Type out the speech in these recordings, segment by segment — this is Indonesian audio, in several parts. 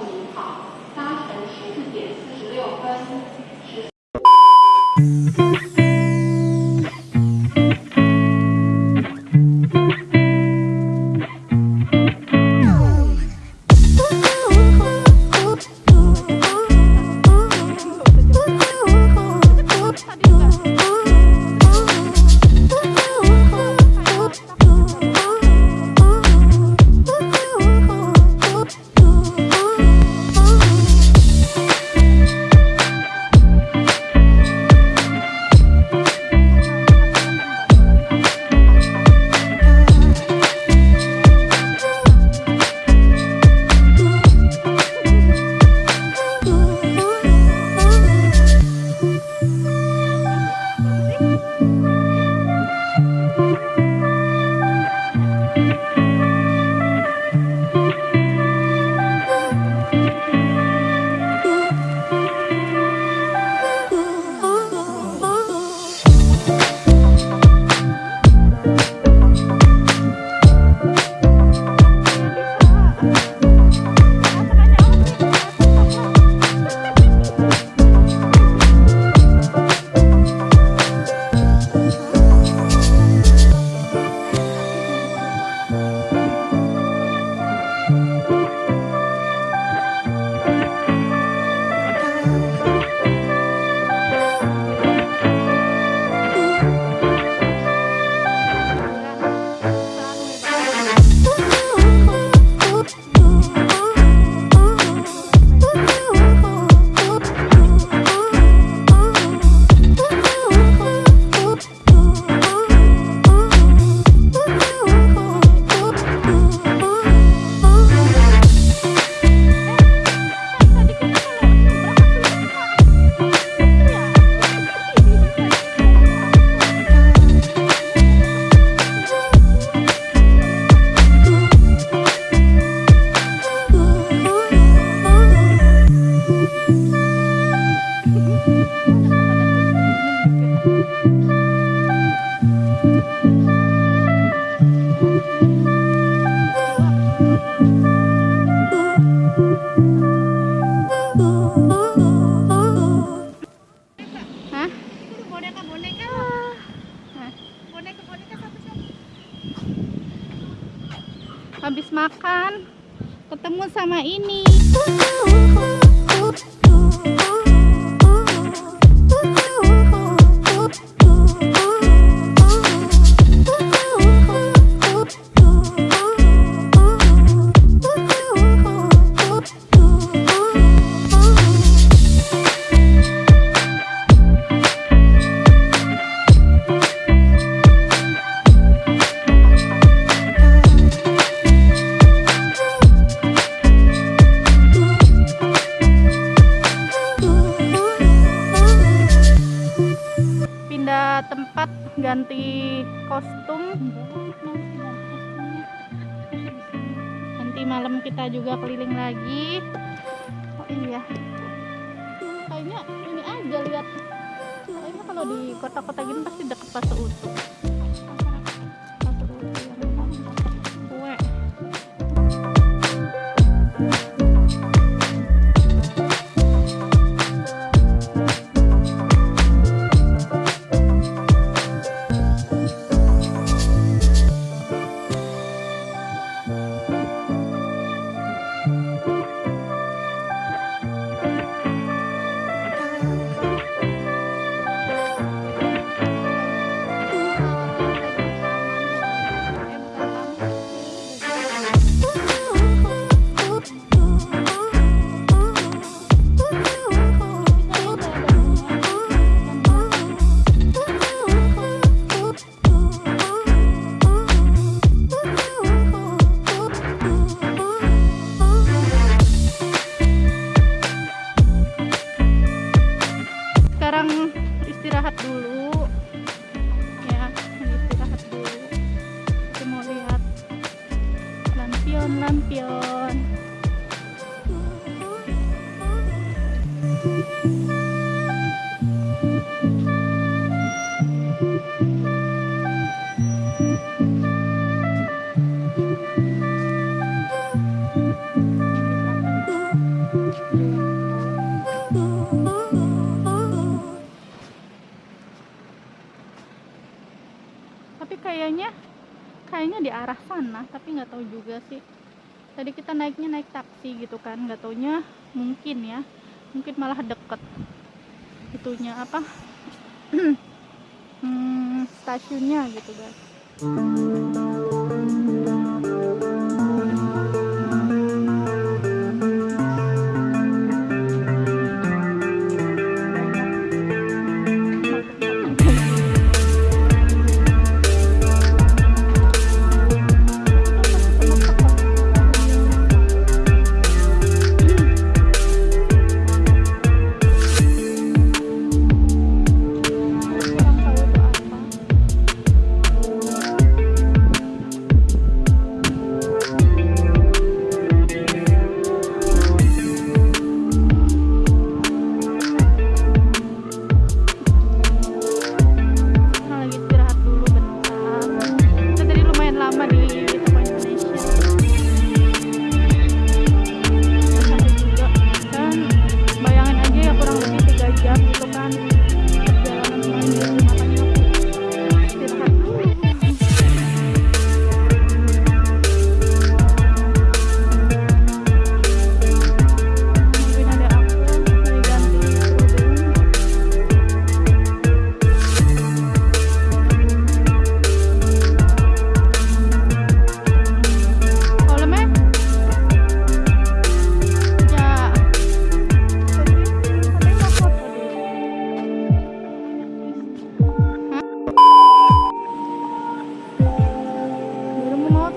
您好，早晨十四点四十六分。ini. lagi taunya di arah sana tapi nggak tahu juga sih. Tadi kita naiknya naik taksi gitu kan nggak taunya mungkin ya mungkin malah deket. Itunya apa? Hmm, stasiunnya gitu guys.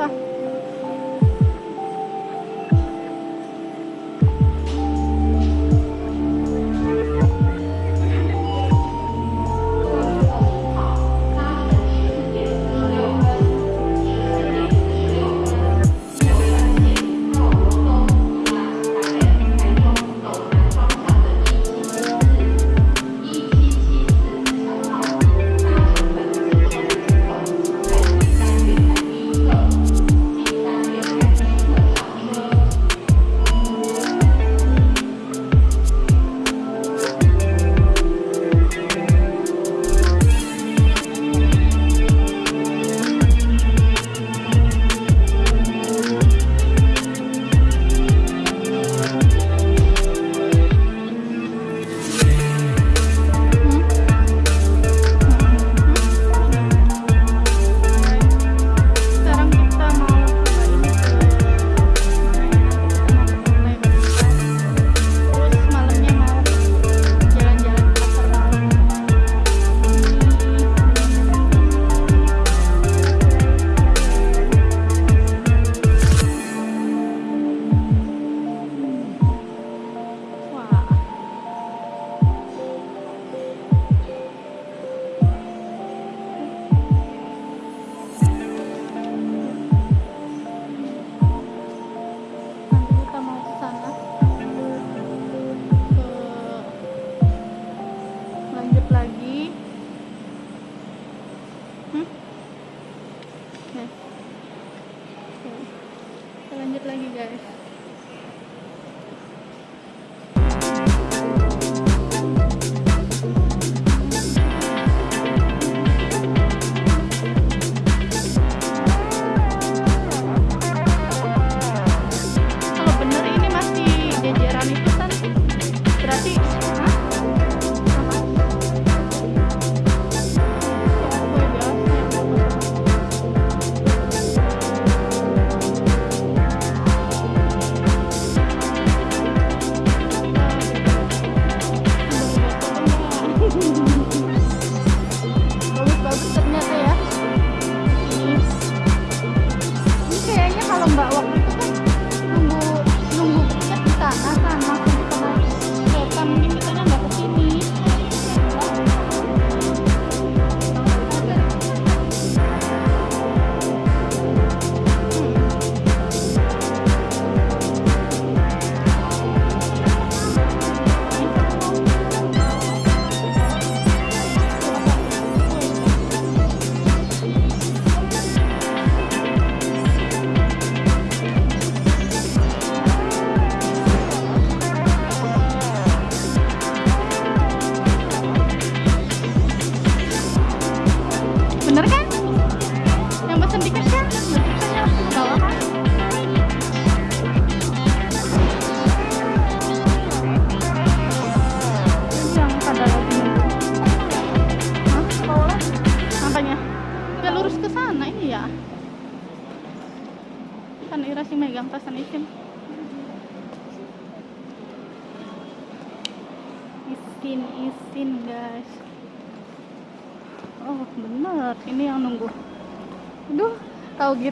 пожалуйста.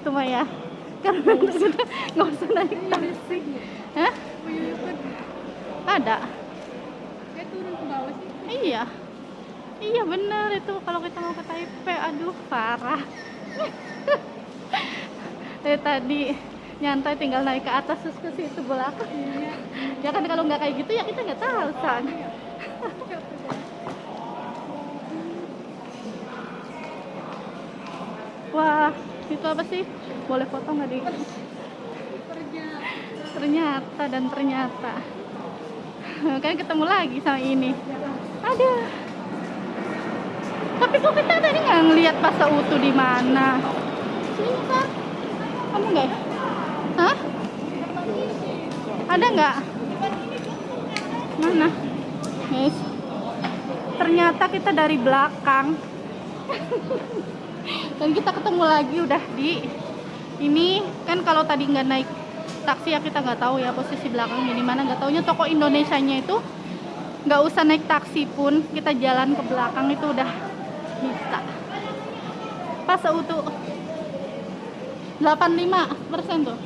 Gitu mah ya? Karena sudah nggak usah naik taksi. Hah? ada? Dia turun ke bawah sih. iya. Iya bener itu. Kalau kita mau ke Taipei aduh parah. Dari tadi nyantai tinggal naik ke atas terus ke situ belakang. Ya kan kalau nggak kayak gitu ya kita nggak tahu san. Wah itu apa sih boleh foto nggak Kerja. ternyata dan ternyata. Kan ketemu lagi sama ini. Ada. Tapi kok kita tadi nggak ngelihat pas utuh di mana? Sini kan kamu nggak ya? hah? Ada nggak? Mana? Guys ternyata kita dari belakang. Dan kita ketemu lagi udah di ini kan kalau tadi nggak naik taksi ya kita nggak tahu ya posisi belakangnya di mana nggak taunya toko Indonesia nya itu nggak usah naik taksi pun kita jalan ke belakang itu udah bisa. Pas seutuh 85 persen tuh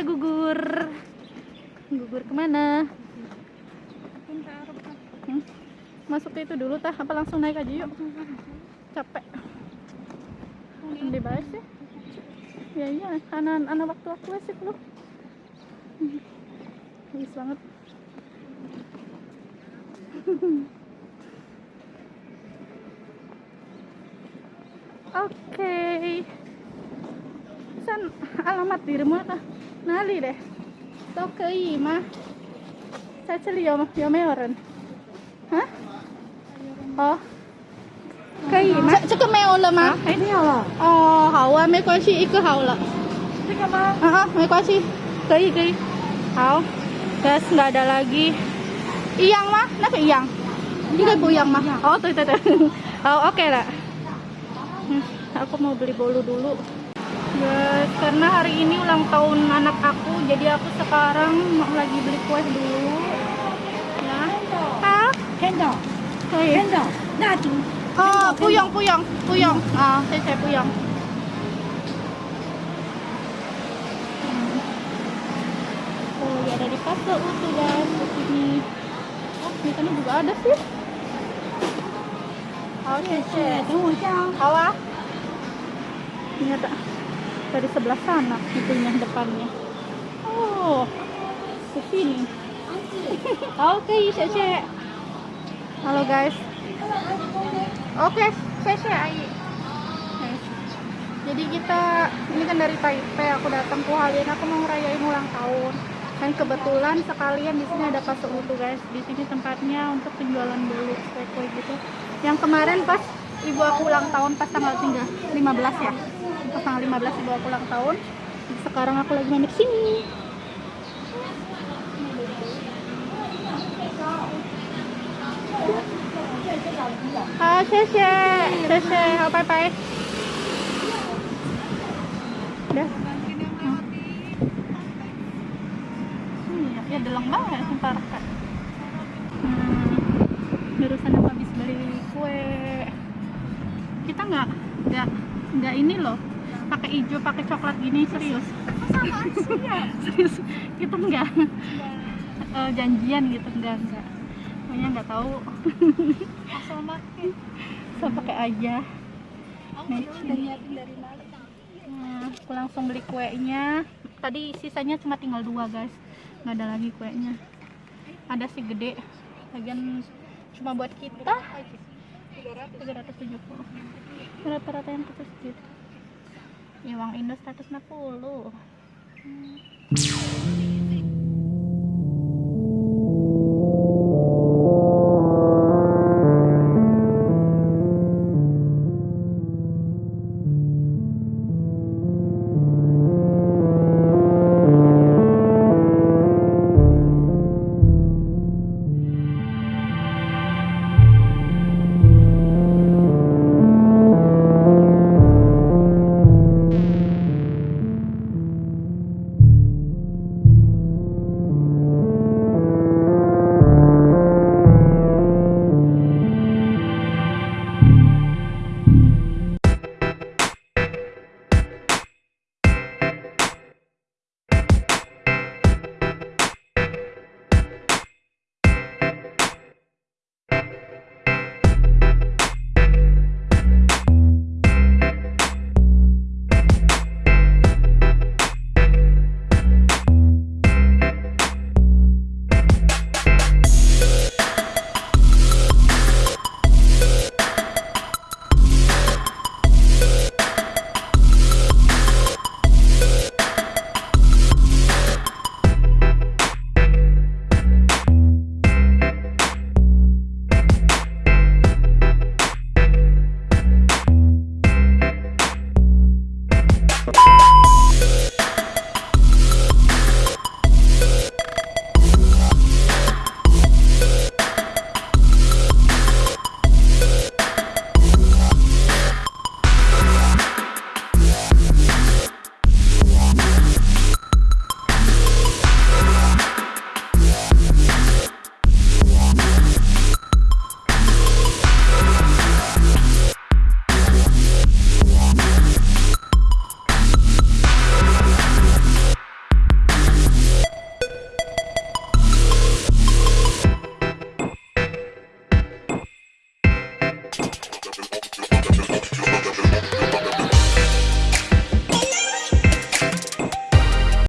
Sakura Gugur. Gugur ke mana. Hmm? masuk itu dulu tah. Apa langsung naik aja yuk? Capek. Di bawah sih. Ya iya. Anak anak waktu aku sih lu bagus banget. Oke. San alamat dirimu apa? Nali deh. Tao ke mah. Saya celi yo yo meoren. Hah? Oh. 可以吗？这个没有了吗？哎，没有了，哦，好啊，没关系，一个好了。这个吗？啊啊，没关系，可以可以。好，guys nggak ada lagi. Iyang mah? Nah iyang. Ini bu yang mah. Oh, tuh tuh tuh. Oh, oke lah. Hmm, aku mau beli bolu dulu. Guys, karena hari ini ulang tahun anak aku, jadi aku sekarang mau lagi beli kue dulu. Ya. Ah, 天的，可以。天的，那就 Oh, puyong, puyong, puyong. Ah, saya, saya puyong. Oh, ya ada di pasar utuh guys di sini. Oh, di sana juga ada sih. Oh, 谢 谢 谢， 谢。等我一下啊。 Hawa. Ini ada Dari sebelah sana itunya depannya. Oh, ke sini. Oke, Oke, Halo guys. Oke, Sese Ai. Oke. Jadi kita ini kan dari Taipei aku datang ke Hualien aku mau ngerayain ulang tahun. Dan kebetulan sekalian di sini ada pasar utuh guys. Di sini tempatnya untuk penjualan bolu kue-kue gitu. Yang kemarin pas ibu aku ulang tahun pas tanggal 3, 15 ya ke tanggal 15 dibawa pulang tahun sekarang aku lagi main di sini Ah, sese, sese, oh, bye bye. Udah. Hijau pakai coklat gini serius serius kita nggak eh, janjian gitu enggak enggak pokoknya nggak tahu Asal makin. saya pakai aja. Nah, aku langsung beli kuenya. Tadi sisanya cuma tinggal dua guys, nggak ada lagi kuenya. Ada sih gede, lagian cuma buat kita. 370 Rata-rata yang kita segitu. Ya, uang Indo 160 Hmm.